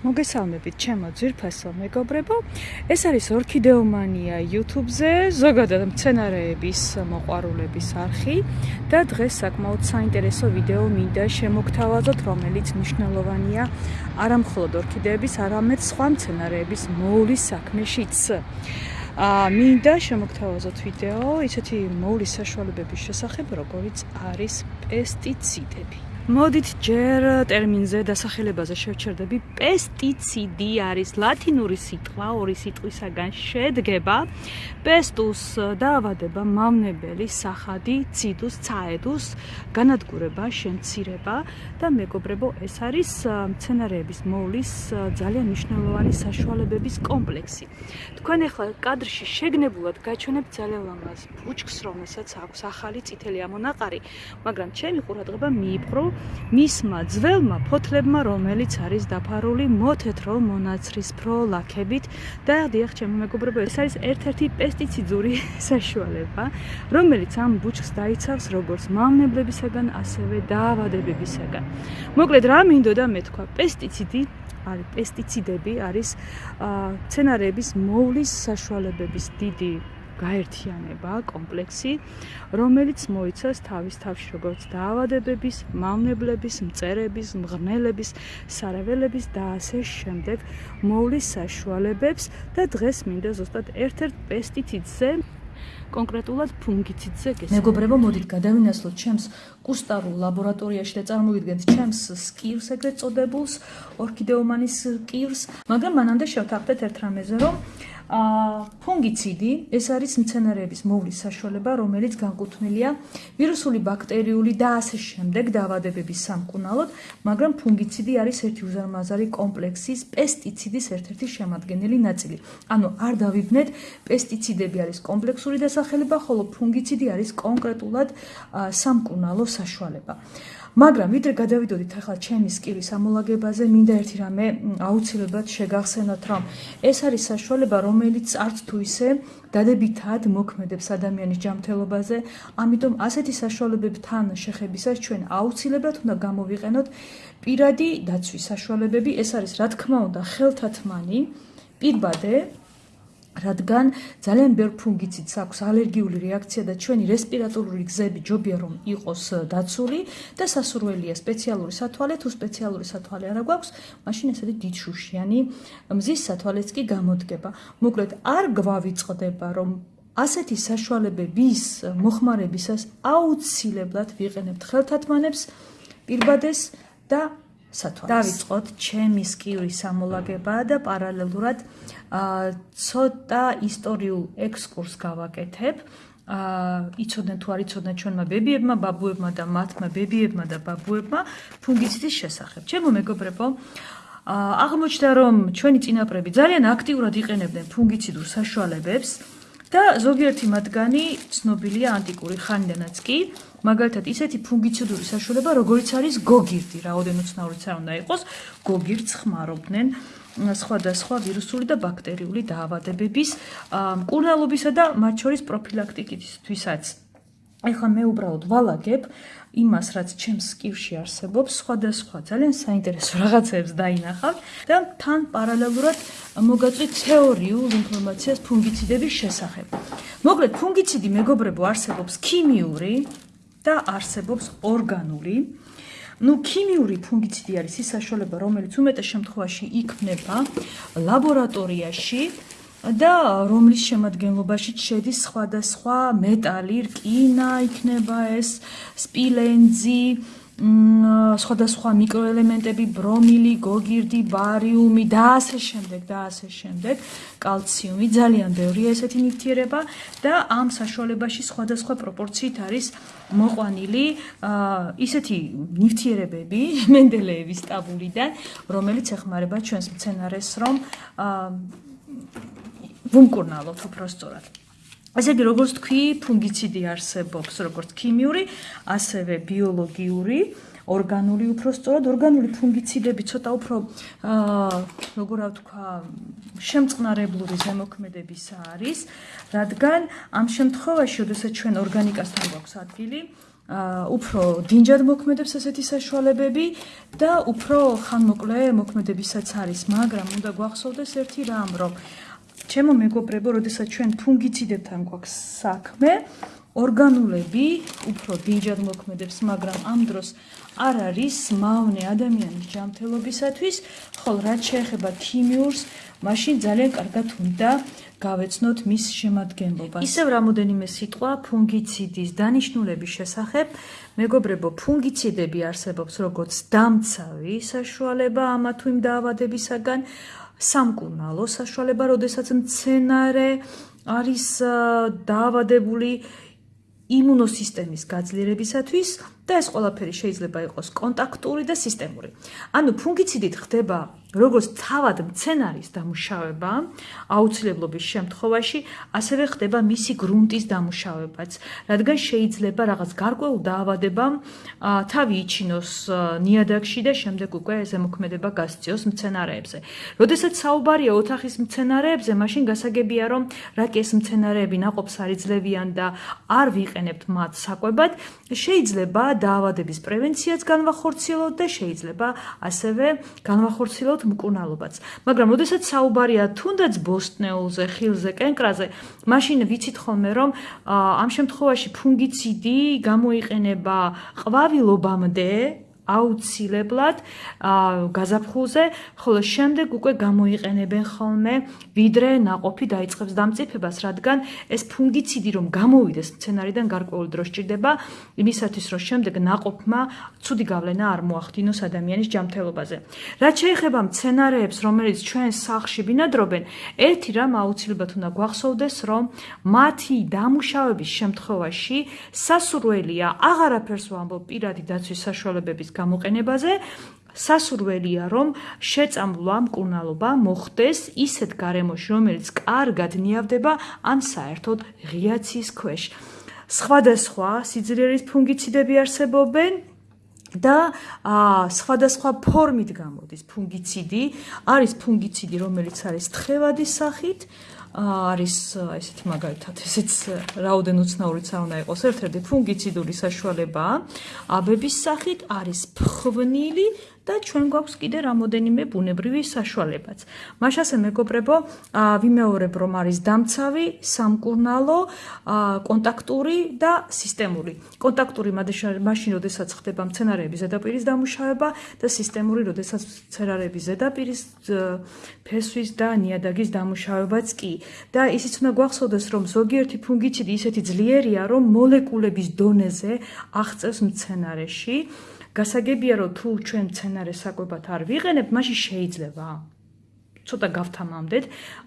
მოგესალმებით ჩემო ძირფასო მეგობრებო. ეს არის ორქიდეომანია YouTube-ზე, ზოგადად მცენარეების მოყვარულების არხი და დღეს საკმაოდ საინტერესო ვიდეო მინდა შემოგთავაზოთ, რომელიც მნიშვნელოვანია არა მხოლოდ ორქიდეების, არამედ სხვა მცენარეების მოვლის საქმეშიც. აა მინდა შემოგთავაზოთ ვიდეო ისეთი მოვლის საშუალებების შესახებ, როგორიც არის პესტიციდები. მოდით ჯერ ტერმინზე დასახელებაზე შევჩერდები. პესტიციდი არის ლათინური სიტყვა, ორი სიტყვისაგან შედგება. პესტუს დაავადება, მავნებელი, სახადი, ციდუს, ცაედუს, განადგურება, შემცირება და მეგობრებო, ეს არის მცენარეების მოვლის ძალიან მნიშვნელოვანი საშუალებების კომპლექსი. თქვენ ახლა კადრში შეგნებულად გაჩვენებთ ძალიან ლამაზ ბუჩქს, რომელსაც აქვს ახალი წითელი ამონაყარი, მაგრამ ჩემი ყურადღება მიიპყრო მისმა ძველმა ფოთლებმა, რომელიც არის დაფარული მოთეთრო მონაცრისფრო ლაქებით და დიახ, ჩემო მეგობრებო, ეს არის ერთ-ერთი პესტიციდური საშუალება, რომელიც ამ ბუჩქს დაიცავს როგორც მავნებლებისაგან, ასევე დაავადებებისაგან. მოკლედ, რა მინდოდა მე თქვა, პესტიციდი არის პესტიციდები არის ცენარეების მოვლის საშუალებების დიდი გაერთიანება, კომპლექსი, რომელიც მოიცავს თავის თავში როგორც დაავადებების, მავნებლების, მწერების, მღრღნელების, სარეველების და ასე შემდეგ მოვლის საშუალებებს და დღეს მინდა ზუსტად ერთ-ერთ პესტიციდზე კონკრეტულად ფუნგიციდზე გესწრებით. მეგობრებო, მოდით გადავინაცვლოთ ჩემს კუსტარულ ლაბორატორიაში და წარმოვიდგენთ ჩემს სკილს ეგრეთ წოდებულს, ორქიდეომანის სკილს, მაგრამ მანამდე შევთანხმდეთ ერთ რამეზე, რომ ფუნგიციდი ეს არის მცენარეების მოვლის საშუალება, რომელიც განკუთვნილია ვირუსული, ბაქტერიული და ასე შემდეგ დაავადებების სამკურნალოდ, მაგრამ ფუნგიციდი არის ერთი უზარმაზარი კომპლექსის პესტიციდის ერთ-ერთი შემადგენელი ნაწილი. ანუ არ დავიბნეთ, პესტიციდები არის კომპლექსური დასახელება, ხოლო ფუნგიციდი არის კონკრეტულად სამკურნალო საშუალება. მაგრამ ვიდრე გადავიდოდით ახლა ჩემი სკილის ამოლაგებაზე, მინდა ერთი რამე აუცილებლად შეგახსენოთ, რომ ეს არის საშუალება, რომელიც არც თუ ისე დადებითად მოქმედებს ადამიანის ჯანმრთელობაზე, ამიტომ ასეთი საშუალებებთან შეხებისას ჩვენ აუცილებლად უნდა გამოვიყენოთ პირადი დაცვის საშუალებები, ეს არის რა თქმა უნდა ხელთათმანი პირბადე რადგან ძალიან ბევრ ფუნგიციდს აქვს ალერგიული რეაქცია და ჩვენი რესპირატორული გზები ჯობია რომ იყოს დაცული და სასურველია სპეციალური სათვალე თუ სპეციალური სათვალე არა გვაქვს, მაშინ ესეთი დიდშუშიანი მზის სათვალეც კი გამოდგება. მოკლედ არ გვავიწყდება რომ ასეთი საშუალებების მოხმარებისას აუცილებლად ვიყენებთ ხელთათმანებს პირბადეს და სათვალეს. დავიწყოთ ჩემი სკივის სამოლაგება და პარალელურად აა ცოტა ისტორიულ ექსკურს გავაკეთებ. აა იცოდნენ თუ არ იცოდნენ ჩვენმა ბებიებმა, ბაბუებმა და მათმა ბებიებმა და ბაბუებმა ფუნგიციდის შესახებ. ჩემო მეგობრებო, აა აღმოჩნდა რომ ჩვენი წინაპრები ძალიან აქტიურად იყენებდნენ ფუნგიციდურ საშუალებებს და ზოგიერთი მათგანი ცნობილია ანტიკური ხანიდანაც კი. მაგალითად ისეთი ფუნგიციდური საშუალება როგორიც არის გოგირდი. რაოდენო ცნაურიც არ უნდა იყოს გოგირდს ხმარობდნენ სხვადასხვა ვირუსული და ბაქტერიული დაავადებების მკურნალობისა და მათ შორის პროფილაქტიკისთვისაც. ეხლა მე უბრალოდ ვალაგებ იმას რაც ჩემს სკივში არსებობს სხვადასხვა ძალიან საინტერესო რაღაცებს დაინახავ და თან პარალელურად მოგაწვით თეორიულ ინფორმაციას ფუნგიციდების შესახებ მოკლედ ფუნგიციდი მეგობრებო არსებობს ქიმიური და არსებობს ორგანული. ну ქიმიური ფუნგიციდი არის ის საშუალება, რომელიც უმეტეს შემთხვევაში იქმნება ლაბორატორიაში და რომლის შემადგენლობაში შედის სხვადასხვა მეტალი, რკინა იქნება ეს, სპილენძი, სხვადასხვა მიკროელემენტები, ბრომილი, გოგირდი, ბარიუმი და ასე შემდეგ და ასე შემდეგ, კალციუმი, ძალიან ბევრია ესეთი ნივთიერება და ამ საშუალებაში სხვადასხვა პროპორციით არის მოყვანილი ისეთი ნივთიერებები მენდელეევის ტაბულიდან, რომელიც ეხმარება ჩვენს მცენარეს, რომ ვუმკურნალოთ უფრო სწორად. ესე იგი, როგორც თქვი, ფუნგიციდი არსებობს როგორც ქიმიური, ასევე ბიოლოგიური, ორგანული უფრო სწორად ორგანული ფუნგიციდები ცოტა უფრო აა როგორა ვთქვა შემწყნარებლური ზემოქმედების არის, რადგან ამ შემთხვევაში, როდესაც ჩვენ ორგანიკასთან გვაქვს ადგილი, უფრო დინჯად მოქმედებს ესეთი საშუალებები და უფრო ხანმოკლე მოქმედებისაც არის, მაგრამ უნდა გვახსოვდეს ერთი რამ, რომ ჩემო მეგობრებო, როდესაც ჩვენ ფუნგიციდებთან გვაქვს საქმე, ორგანულები უფრო დინჯად მოქმედებს, მაგრამ ამ დროს არ არის მავნე ადამიანის ჯანმრთელობისათვის, ხოლო რაც შეეხება ქიმიურს, მაშინ ძალიან კარგად უნდა გავეცნოთ მის შემადგენლობას. ისევ რამოდენიმე სიტყვა ფუნგიციდის დანიშნულების შესახებ. მეგობრებო, ფუნგიციდები არსებობს როგორც დამცავი საშუალება ამა თუ იმ დაავადებისაგან, სამკურნალო საშუალება, როდესაც მცენარე არის დაავადებული იმუნოსისტემის გაძლიერებისათვის და ეს ყველაფერი შეიძლება იყოს კონტაქტური და სისტემური. ანუ ფუნგიციდით ხდება როგორც თავად მცენარის დამუშავება აუცილებლობის შემთხვევაში, ასევე ხდება მისი გრუნტის დამუშავებაც, რადგან შეიძლება რაღაც გარკვეულ დაავადებამ თავი იჩინოს ნიადაგში და შემდეგ უკვე ზემოქმედება გასწიოს მცენარეებზე. როდესაც საუბარია ოთახის მცენარეებზე, მაშინ გასაგებია, რომ რაკი ეს მცენარეები ناقობს არ იძლევიან და არ ვიყენებთ მათ საკვებად, შეიძლება დაავადების პრევენციაც განვახორციელოთ და შეიძლება ასევე განვახორციელოთ მკურნალობაც. მაგრამ ოდესაც საუბარია თუნდაც ბოსტნეულზე, ხილზე, კენკრაზე, მაშინ ვიცით ხოლმე რომ ამ შემთხვევაში ფუნგიციდი გამოიყენება ყვავილობამდე აუცილებლად გაზაფხულზე, ხოლო შემდეგ უკვე გამოიყენებენ ხოლმე, ვიდრე ناقოფი დაიწყებს დამწიფებას, რადგან ეს ფუნგიციდი რომ გამოვიდეს მცენარიდან გარკვეულ დრო სჭირდება, იმისათვის რომ შემდეგ ناقოფმა ცუდი გავლენა არ მოახდინოს ადამიანის ჯანმრთელობაზე. რაც შეეხება მცენარეებს, რომელიც ჩვენ სახლში ბინადრობენ, ერთი რამ აუცილებლად უნდა გვახსოვდეს, რომ მათი დამუშავების შემთხვევაში სასურველია აღარაფერს ვამბობ პირადი დაცვის საშუალებების გამოყენებაზე. სასურველია რომ შეწამვლა მკურნალობა მოხდეს ისეთ გარემოში რომელიც კარგად ნიავდება ან საერთოდ ღიაცის ქვეშ. სხვადასხვა სიძლიერის ფუნგიციდები არსებობენ და სხვადასხვა ფორმით გამოდის ფუნგიციდი. არის ფუნგიციდი რომელიც არის თხევადის სახით არის ესეთ მაგალითად ესეც რაოდენ უცნაურიც არ უნდა იყოს. ერთ-ერთი ფუნგიციდური საშუალება. აბების სახით არის ფხვნილი და ჩვენ გვაქვს კიდე რამოდენიმე ბუნებრივი საშუალებაც. მაშასე მეგობრებო, ვიმეორებ რომ არის დამცავი, სამკურნალო, კონტაქტური და სისტემური. კონტაქტური მაშინ როდესაც ხდება მცენარეების ზედაპირის დამუშავება და სისტემური როდესაც მცენარეების ზედაპირის ფესვის და ნიადაგის დამუშავებაც კი. და ისიც უნდა გვახსოვდეს რომ ზოგიერთი ფუნგიციდი ისეთი ძლიერია რომ მოლეკულების დონეზე აღწევს მცენარეში გასაგებია რომ თუ ჩვენ მცენარე საკვებად არ ვიყენებ, მაშინ შეიძლება. ცოტა გავთამამდეთ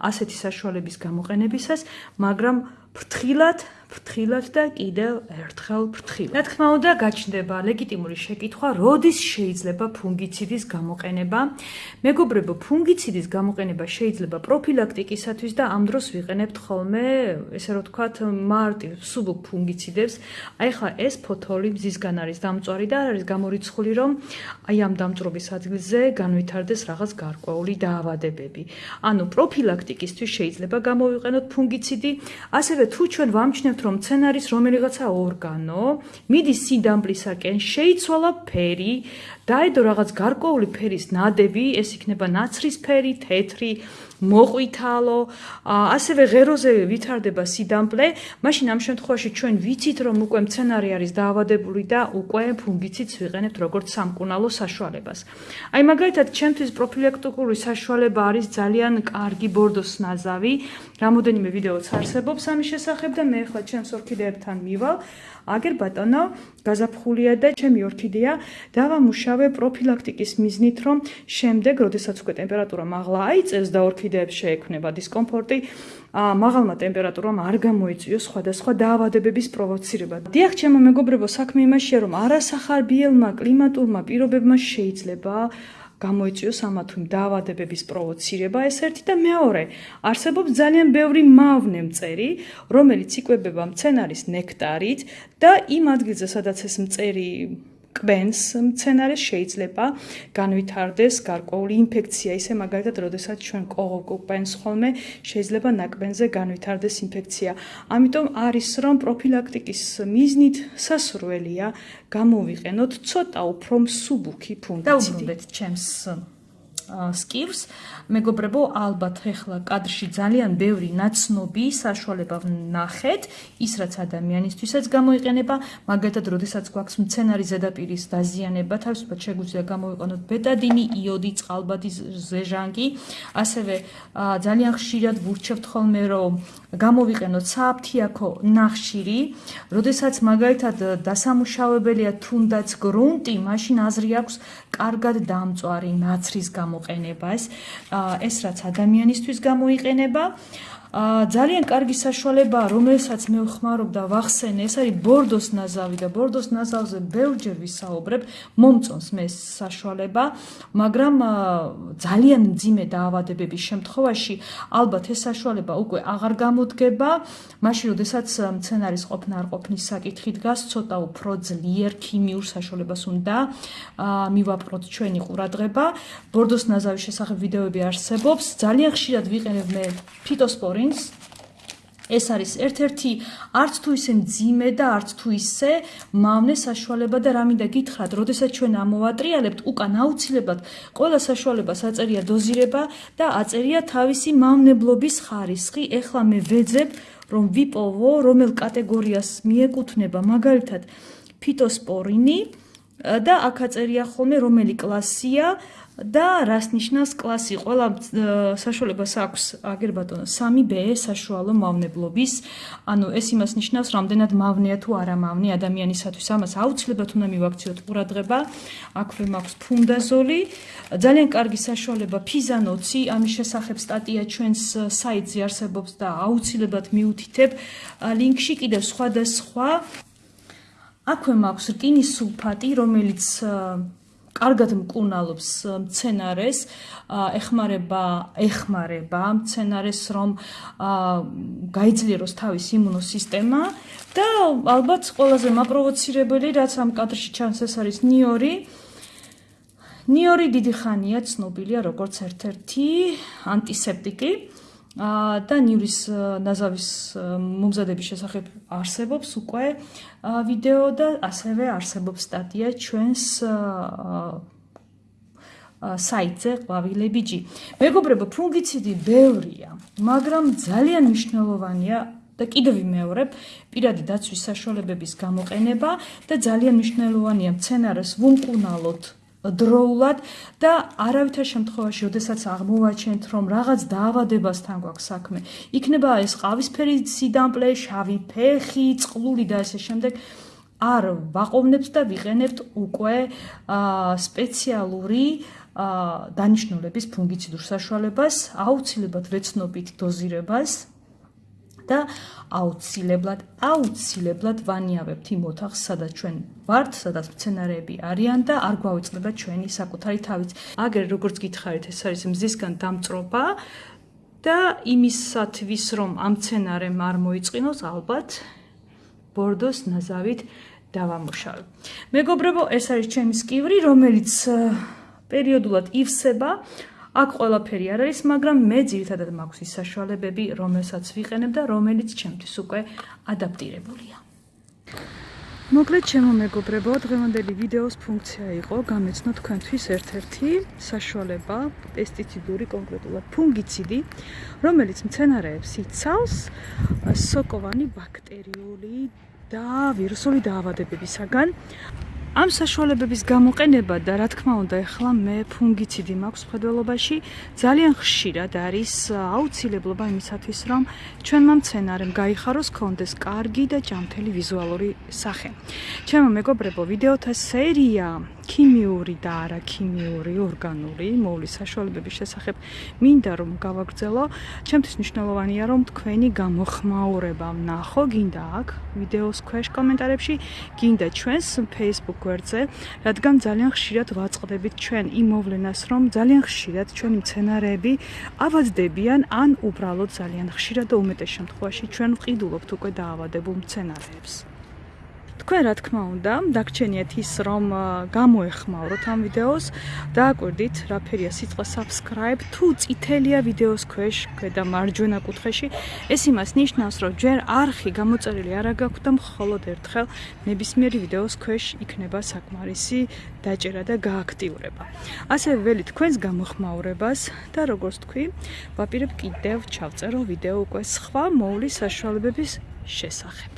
ასეთი საშუალების გამოყენებისას, მაგრამ ფრთხილად ფრთხილად და კიდევ ერთხელ ფრთხილად. რა თქმა უნდა, გაჩნდება ლეგიტიმური შეკითხვა, როდის შეიძლება ფუნგიციდის გამოყენება? მეგობრებო, ფუნგიციდის გამოყენება შეიძლება პროფილაქტიკისათვის და ამ დროს ვიყენებთ ხოლმე, ესე რომ ვთქვათ, მარტივ სუბუქ ფუნგიციდებს. აი ხა ეს ფოთოლი მზისგან არის დამწვარი და არ არის გამორიცხული, რომ აი ამ დამწრობის ადგილზე განვითარდეს რაღაც გარკვეული დაავადებები. ანუ პროფილაქტიკისთვის შეიძლება გამოვიყენოთ ფუნგიციდი, ასევე თუ ჩვენ ვამჩნევთ რომ მცენარის რომელიღაცა ორგანო მიდის სინდამპლისაკენ, შეიცვალა ფერი, დაედო რაღაც გარკვეული ფერის ნადები, ეს იქნება ნაცრისფერი, თეთრი, მოყვითალო, ასევე ღეროზე ვითარდება სიდამპლე, მაშინ ამ შემთხვევაში ჩვენ ვიცით, რომ უკვე მცენარე არის დაავადებული და უკვე ფუნგიციდს ვიყენებთ როგორც სამკურნალო საშუალებას. აი მაგალითად, ჩემთვის პროფილაქტიკური საშუალება არის ძალიან კარგი ბორდოს ნაზავი. რამოდენიმე ვიდეოც არსებობს ამის შესახებ და მე ახლა ჩემს ორქიდეებთან მივალ. აგერ ბატონო, გაზაფხულია და ჩემი ორქიდეა დავამუშავე პროფილაქტიკის მიზნით, რომ შემდეგ, როდესაც უკვე ტემპერატურა მაღლა აიწევს და ორქიდეებს შეექმნება დისკომფორტი, ა მაღალმა ტემპერატურამ არ გამოიწვიოს სხვადასხვა დაავადებების პროვოცირება. დიახ, ჩემო მეგობრებო, საქმე იმაშია, რომ არასახარბიელმა კლიმატურმა პირობებმა შეიძლება გამოიწვიოს ამა თუ იმ დაავადებების პროვოცირება ეს ერთი და მეორე. არსებობს ძალიან ბევრი მავნე მწერი რომელიც იკვებება მცენარის ნექტარით და იმ ადგილზე სადაც ეს მწერი კბენს მცენარეს შეიძლება განვითარდეს გარკვეული ინფექცია, ისე მაგალითად, როდესაც ჩვენ კბენს ხოლმე შეიძლება ნაკბენზე განვითარდეს ინფექცია. ამიტომ არის რომ პროფილაქტიკის მიზნით სასურველია გამოვიყენოთ ცოტა უფრო მსუბუქი ფუნქცია. და უბრუნდეთ ჩემს skills მეგობრებო ალბათ ახლა კადრში ძალიან ბევრი ნაცნობი საშუალება ვნახეთ. ის რაც ადამიანისთვისაც გამოიყენება მაგალითად როდესაც გვაქვს მცენარის ზედაპირის დაზიანება თავისუფლად შეგვიძლია გამოვიყენოთ ბეტადინი იოდი წყალბადი ზეჟანგი. ასევე ძალიან ხშირად ვურჩევთ ხოლმე რომ გამოვიყენოთ საფთიაქო ნახშირი როდესაც მაგალითად დასამუშავებელია თუნდაც გრუნტი მაშინ აზრი აქვს კარგად დამწვარი ნაცრის გამოყენებას. ეს რაც ადამიანისთვის გამოიყენება ძალიან კარგი საშუალებაა, რომელსაც მე ვხმარობ და ვახსენე, ეს არის ბორდოს ნაზავი და ბორდოს ნაზავზე ბევრჯერ ვისაუბრებ, მომწონს მე საშუალება, მაგრამ ძალიან მძიმე დაავადებების შემთხვევაში ალბათ ეს საშუალება უკვე აღარ გამოდგება, მაშინ როდესაც მცენარის ყოფნა არ ყოფნის საკითხი დგას, ცოტა უფრო ძლიერ ქიმიურ საშუალებას უნდა მივაპყროთ ჩვენი ყურადღება. ბორდოს ნაზავის შესახებ ვიდეოები არსებობს, ძალიან ხშირად ვიყენებ მე ფიტოსპორი პრინს ეს არის ერთ-ერთი არც თუ ისე მძიმე და არც თუ ისე მავნე საშუალება და რამინდა გითხრათ, როდესაც ჩვენ ამოვატრიალებთ, უკან აუცილებლად ყველა საშუალებას აწერია დოზირება და აწერია თავისი მავნებლობის ხარისხი. ეხლა მე ვეძებ, რომ ვიპოვო, რომელ კატეგორიას მიეკუთვნება, მაგალითად, ფიტოსპორინი და აქ აწერია ხოლმე რომელი კლასია და რას ნიშნავს კლასი? ყველა საშუალებას აქვს აგერ ბატონო 3B საშუალო მავნებლობის. ანუ ეს იმას ნიშნავს, რამდენად მავნეა თუ არა მავნე ადამიანისათვის. ამას აუცილებლად უნდა მივაქციოთ ყურადღება. აქვე მაქვს ფუნდაზოლი. ძალიან კარგი საშუალება ფიზანოცი. ამის შესახებ სტატია ჩვენს საიტზე არსებობს და აუცილებლად მიუთითებ ლინკში კიდევ სხვა და სხვა. აქვე მაქვს რკინის სულფატი, რომელიც კარგად მკურნალობს მცენარეს, ეხმარება, ეხმარება მცენარეს, რომ გაიძლიეროს თავის იმუნოსისტემა და ალბათ ყველაზე მაპროვოცირებელი, რაც ამ კადრში ჩანს, ეს არის ნიორი. ნიორი დიდი ხანია ცნობილია როგორც ერთ-ერთი ანტისეპტიკი. და ნიურის ნაზავის მომზადების შესახებ არსებობს უკვე ვიდეო და ასევე არსებობს სტატია ჩვენს საიტზე ყვავილებიჯი. მეგობრებო, ფუნგიციდი ბევრია, მაგრამ ძალიან მნიშვნელოვანია და კიდევ ვიმეორებ პირადი დაცვის საშუალებების გამოყენება და ძალიან მნიშვნელოვანია მცენარეს ვუმკუნალოთ დროულად და არავითარ შემთხვევაში, ოდესაც აღმოვაჩენთ, რომ რაღაც დაავადებასთან გვაქვს საქმე, იქნება ეს ყავისფერი სიდამპლე, შავი ფეხი, წყლული და ასე შემდეგ, არ ვაყოვნებთ და ვიყენებთ უკვე სპეციალური დანიშნულების ფუნგიციდურ საშუალებას, აუცილებლად ვეცნობით დოზირებას და აუცილებლად აუცილებლად ვანიავებთ იმ ოთახს, სადაც ჩვენ ვართ, სადაც მცენარეები არიან და არ გვაუწყდება ჩვენი საკუთარი თავიც. აგერ როგორც გითხარით, ეს არის მზისგან დამწრობა და იმისათვის, რომ ამ მცენარემ არ მოიწყინოს, ალბათ ბორდოს ნაზავით დავამუშავებ. მეგობრებო, ეს არის ჩემი სკივრი, რომელიც პერიოდულად ივსება. აქ ყველაფერი არ არის, მაგრამ მე ძირითადად მაქვს ის საშუალებები, რომელსაც ვიყენებ და რომელიც ჩემთვის უკვე ადაპტირებულია. მოკლედ ჩემო მეგობრებო, დღევანდელი ვიდეოს ფუნქცია იყო გამეცნო თქვენთვის ერთ-ერთი საშუალება, პესტიციდური კონკრეტულად ფუნგიციდი, რომელიც მცენარეებს იცავს სოკოვანი ბაქტერიული და ვირუსული დაავადებებისაგან. ამ საშუალებების გამოყენება და რა თქმა უნდა ახლა მე ფუნგიციდი მაქვს ფედველობაში ძალიან ხშირად არის აუცილებლობა იმისათვის რომ ჩვენმა მცენარემ გაიხაროს კონდეს კარგი და ჯანმრთელი ვიზუალური სახე. ჩემო მეგობრებო, ვიდეოთა სერია ქიმიური და არა ქიმიური ორგანული მოვლის საშუალებების შესახებ მინდა რომ გავაგრძელო. ჩემთვის მნიშვნელოვანია რომ თქვენი გამოხმაურება ვნახო, გინდა აქ ვიდეოს ქვეშ კომენტარებში, გინდა ჩვენს Facebook გვერდზე, რადგან ძალიან ხშირად ვაწყდებით ჩვენ იმ მოვლენას, რომ ძალიან ხშირად ჩვენი მცენარეები ავადდებიან ან უბრალოდ ძალიან ხშირად და უმეტეს შემთხვევაში ჩვენ ვყიდულობთ უკვე დაავადებულ მცენარეებს. თქვენ რა თქმა უნდა, დაგჩენიათ ის, რომ გამოეხმაუროთ ამ ვიდეოს, დააკვირდით, რა ფერია სიტყვა subscribe, თუ წითელია ვიდეოს ქვეშ, ქვედა მარჯვენა კუთხეში, ეს იმას ნიშნავს, რომ ჯერ არხი გამოწერილი არ აქვს და მხოლოდ ერთხელ ნებისმიერი ვიდეოს ქვეშ იქნება საკმარისი დაჭერა და გააქტიურება. ასევე ველი თქვენს გამოხმაურებას და როგორც თქვი, ვაპირებ კიდევ ჩავწერო ვიდეო უკვე სხვა მოვლის საშუალებების შესახებ.